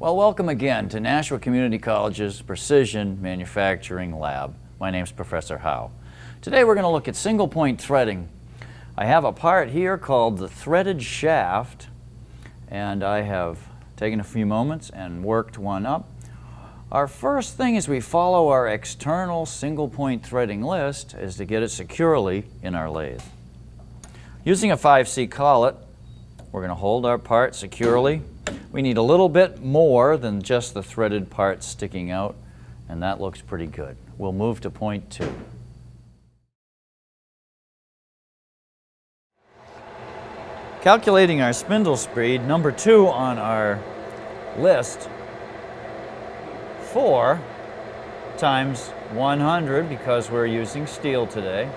Well, welcome again to Nashua Community College's Precision Manufacturing Lab. My name is Professor Howe. Today we're going to look at single point threading. I have a part here called the threaded shaft and I have taken a few moments and worked one up. Our first thing as we follow our external single point threading list is to get it securely in our lathe. Using a 5C collet, we're going to hold our part securely. We need a little bit more than just the threaded part sticking out, and that looks pretty good. We'll move to point two. Calculating our spindle speed, number two on our list 4 times 100 because we're using steel today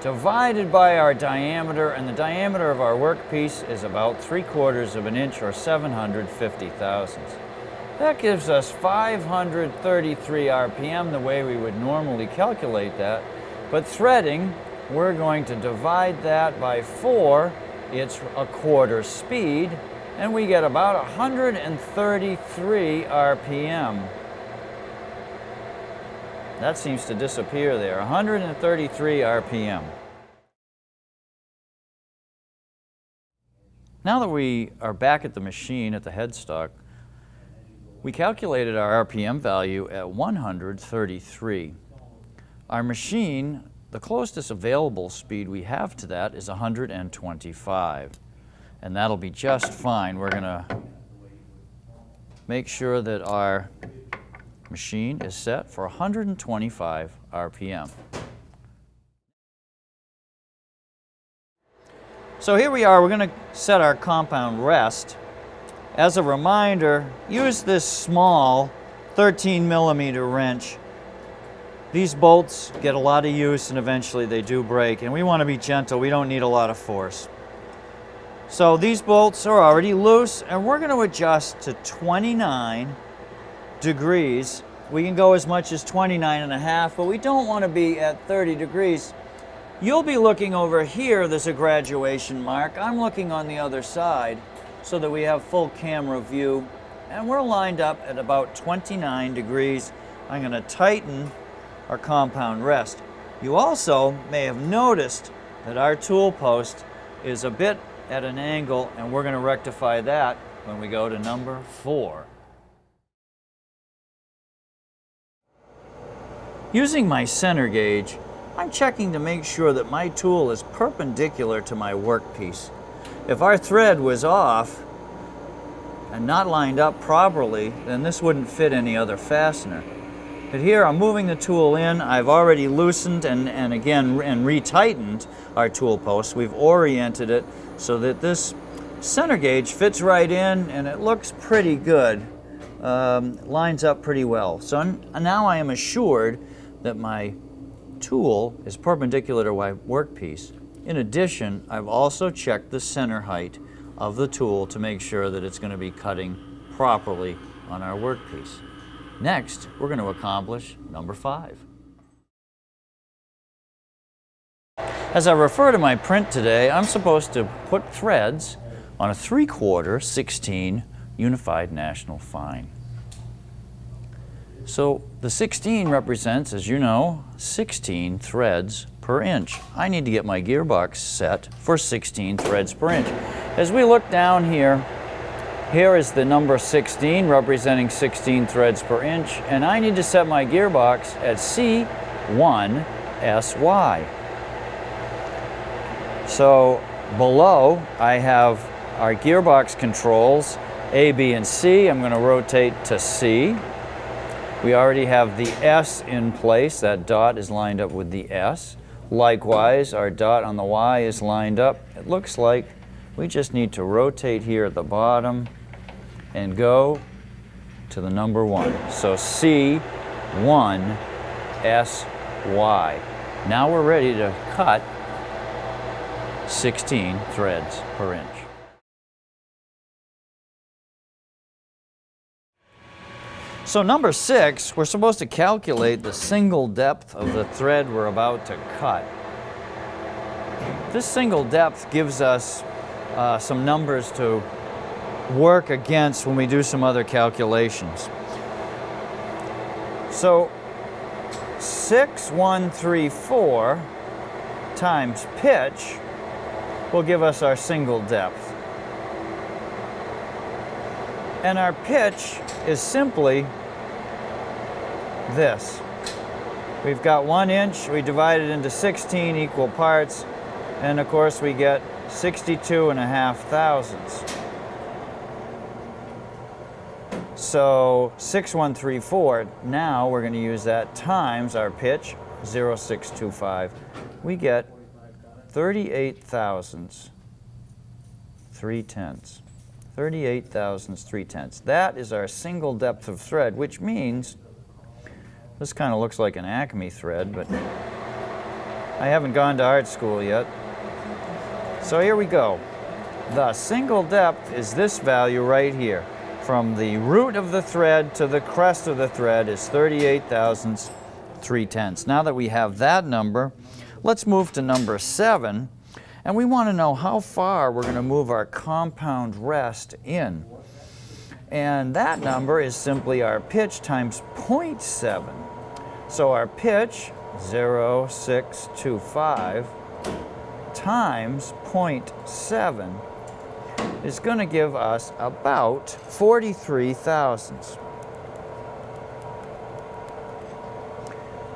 divided by our diameter and the diameter of our workpiece is about 3 quarters of an inch or 750 thousandths. That gives us 533 RPM the way we would normally calculate that but threading we're going to divide that by 4 it's a quarter speed and we get about 133 RPM. That seems to disappear there, 133 RPM. Now that we are back at the machine at the headstock, we calculated our RPM value at 133. Our machine, the closest available speed we have to that is 125. And that'll be just fine. We're going to make sure that our machine is set for 125 RPM. So here we are, we're going to set our compound rest. As a reminder, use this small 13 millimeter wrench. These bolts get a lot of use and eventually they do break and we want to be gentle, we don't need a lot of force. So these bolts are already loose and we're going to adjust to 29 degrees. We can go as much as 29 and a half, but we don't want to be at 30 degrees. You'll be looking over here, there's a graduation mark. I'm looking on the other side so that we have full camera view. And we're lined up at about 29 degrees. I'm going to tighten our compound rest. You also may have noticed that our tool post is a bit at an angle and we're going to rectify that when we go to number four. Using my center gauge, I'm checking to make sure that my tool is perpendicular to my workpiece. If our thread was off and not lined up properly, then this wouldn't fit any other fastener. But here I'm moving the tool in. I've already loosened and, and again and retightened our tool post. We've oriented it so that this center gauge fits right in and it looks pretty good. Um, lines up pretty well. So now I am assured that my tool is perpendicular to my workpiece. In addition, I've also checked the center height of the tool to make sure that it's going to be cutting properly on our workpiece. Next, we're going to accomplish number five. As I refer to my print today, I'm supposed to put threads on a 3 quarter 16 Unified National Fine. So the 16 represents, as you know, 16 threads per inch. I need to get my gearbox set for 16 threads per inch. As we look down here, here is the number 16 representing 16 threads per inch, and I need to set my gearbox at C1SY. So below I have our gearbox controls, A, B, and C. I'm going to rotate to C. We already have the S in place. That dot is lined up with the S. Likewise, our dot on the Y is lined up. It looks like we just need to rotate here at the bottom and go to the number one. So C, one, S, Y. Now we're ready to cut 16 threads per inch. So number six, we're supposed to calculate the single depth of the thread we're about to cut. This single depth gives us uh, some numbers to work against when we do some other calculations. So 6134 times pitch will give us our single depth. And our pitch is simply this. We've got one inch, we divide it into 16 equal parts, and of course we get 62 and a half thousandths. So 6134, now we're going to use that times our pitch, 0625. We get 38 thousandths, 3 tenths. 38 thousandths, 3 tenths. That is our single depth of thread, which means this kind of looks like an Acme thread, but I haven't gone to art school yet. So here we go. The single depth is this value right here from the root of the thread to the crest of the thread is 38 thousandths, 3 tenths. Now that we have that number, let's move to number 7. And we want to know how far we're going to move our compound rest in. And that number is simply our pitch times 0.7. So our pitch, 0.625, times 0.7 is going to give us about 43 thousandths.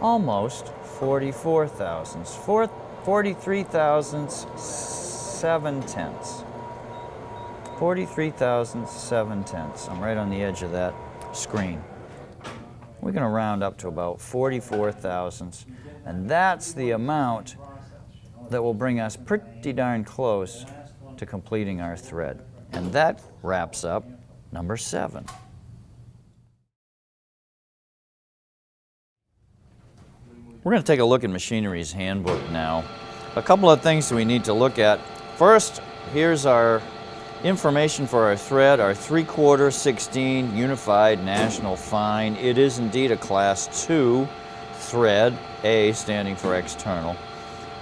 Almost 44 thousandths. 43 thousandths, 7 tenths. 43 thousandths, 7 tenths. I'm right on the edge of that screen. We're going to round up to about 44 thousandths. And that's the amount that will bring us pretty darn close to completing our thread. And that wraps up number seven. We're going to take a look at Machinery's Handbook now. A couple of things we need to look at. First, here's our information for our thread, our 3 quarter 16 Unified National Fine. It is indeed a class 2 thread, A standing for external.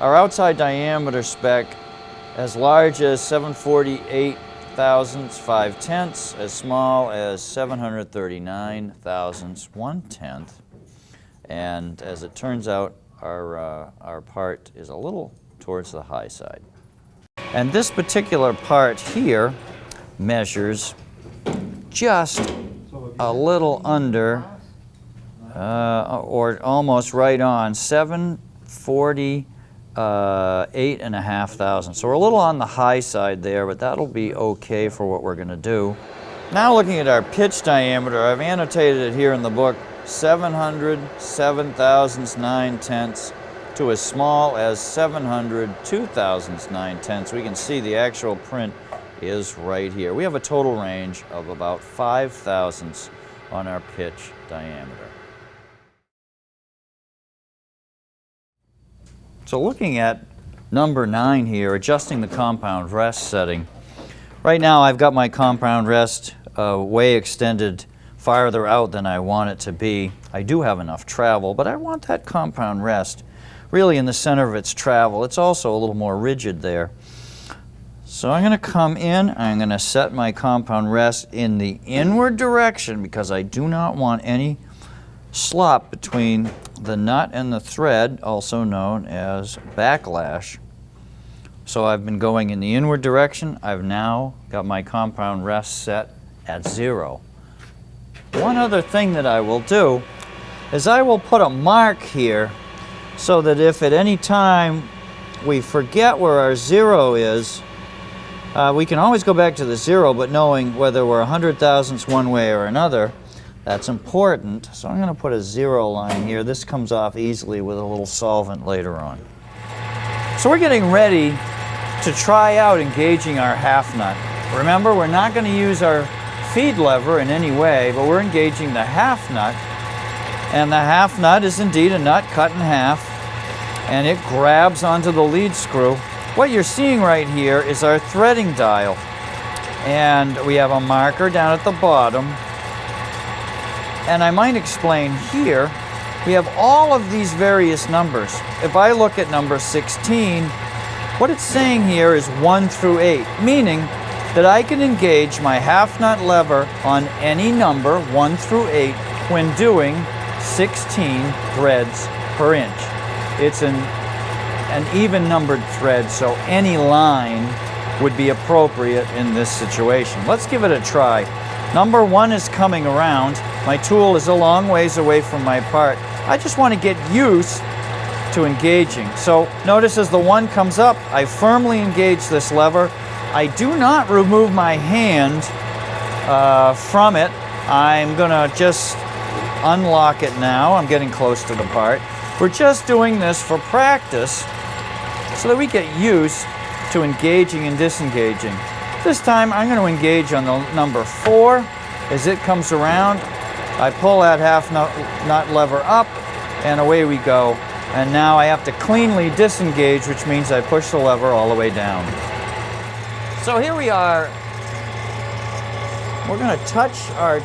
Our outside diameter spec as large as 748 thousandths, 5 tenths, as small as 739 thousandths, 1 tenth. And as it turns out, our, uh, our part is a little towards the high side. And this particular part here measures just a little under, uh, or almost right on, 740 uh, eight and a half thousand. So we're a little on the high side there, but that'll be okay for what we're going to do. Now looking at our pitch diameter, I've annotated it here in the book, 700 7 thousandths 9 tenths to as small as 700 2 thousandths 9 tenths. We can see the actual print is right here. We have a total range of about 5 thousandths on our pitch diameter. So looking at number nine here, adjusting the compound rest setting. Right now I've got my compound rest uh, way extended farther out than I want it to be. I do have enough travel, but I want that compound rest really in the center of its travel. It's also a little more rigid there. So I'm going to come in, I'm going to set my compound rest in the inward direction because I do not want any slop between the nut and the thread, also known as backlash. So I've been going in the inward direction. I've now got my compound rest set at zero. One other thing that I will do is I will put a mark here so that if at any time we forget where our zero is, uh, we can always go back to the zero, but knowing whether we're a hundred thousandths one way or another, that's important. So I'm going to put a zero line here. This comes off easily with a little solvent later on. So we're getting ready to try out engaging our half nut. Remember, we're not going to use our feed lever in any way, but we're engaging the half nut. And the half nut is indeed a nut cut in half, and it grabs onto the lead screw. What you're seeing right here is our threading dial. And we have a marker down at the bottom and I might explain here, we have all of these various numbers. If I look at number 16, what it's saying here is 1 through 8, meaning that I can engage my half nut lever on any number, 1 through 8, when doing 16 threads per inch. It's an, an even numbered thread, so any line would be appropriate in this situation. Let's give it a try. Number one is coming around. My tool is a long ways away from my part. I just want to get used to engaging. So notice as the one comes up, I firmly engage this lever. I do not remove my hand uh, from it. I'm going to just unlock it now. I'm getting close to the part. We're just doing this for practice so that we get used to engaging and disengaging. This time I'm going to engage on the number four. As it comes around, I pull that half nut, nut lever up and away we go. And now I have to cleanly disengage, which means I push the lever all the way down. So here we are. We're going to touch our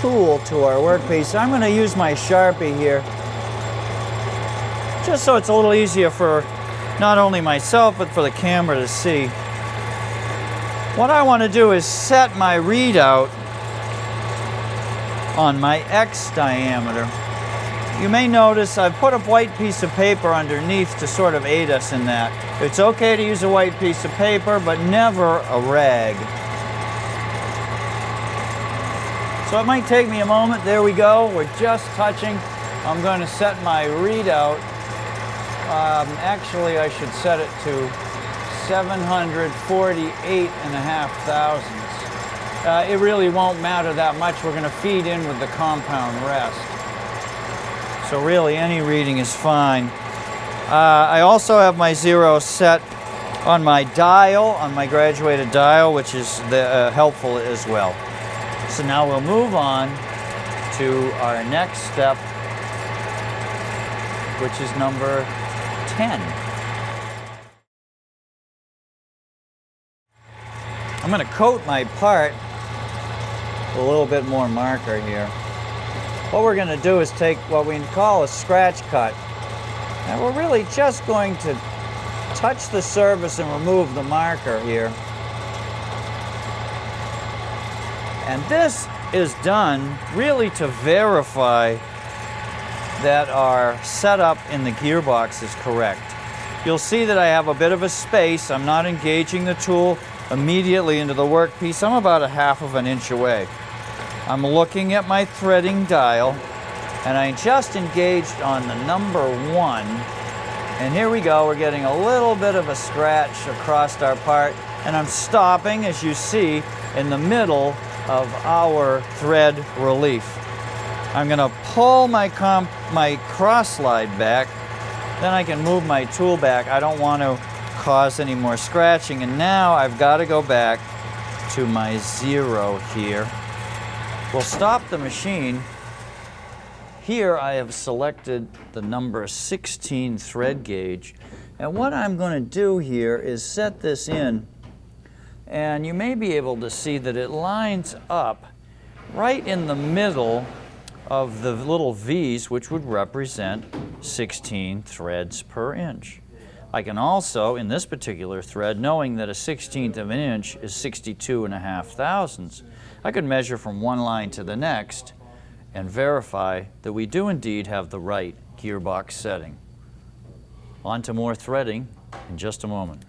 tool to our workpiece. I'm going to use my Sharpie here just so it's a little easier for not only myself but for the camera to see. What I want to do is set my readout on my X diameter. You may notice I've put a white piece of paper underneath to sort of aid us in that. It's okay to use a white piece of paper, but never a rag. So it might take me a moment. There we go. We're just touching. I'm going to set my readout. Um, actually, I should set it to 748 and a half thousandths. Uh, it really won't matter that much. We're going to feed in with the compound rest. So really any reading is fine. Uh, I also have my zero set on my dial, on my graduated dial, which is the, uh, helpful as well. So now we'll move on to our next step, which is number 10. I'm going to coat my part with a little bit more marker here. What we're going to do is take what we call a scratch cut. And we're really just going to touch the surface and remove the marker here. And this is done really to verify that our setup in the gearbox is correct. You'll see that I have a bit of a space. I'm not engaging the tool immediately into the workpiece. I'm about a half of an inch away. I'm looking at my threading dial and I just engaged on the number one. And here we go, we're getting a little bit of a scratch across our part and I'm stopping, as you see, in the middle of our thread relief. I'm gonna pull my, comp my cross slide back, then I can move my tool back. I don't want to cause any more scratching. And now I've got to go back to my zero here. We'll stop the machine. Here I have selected the number 16 thread gauge. And what I'm going to do here is set this in. And you may be able to see that it lines up right in the middle of the little V's, which would represent 16 threads per inch. I can also, in this particular thread, knowing that a 16th of an inch is 62 and a half thousandths, I could measure from one line to the next and verify that we do indeed have the right gearbox setting. On to more threading in just a moment.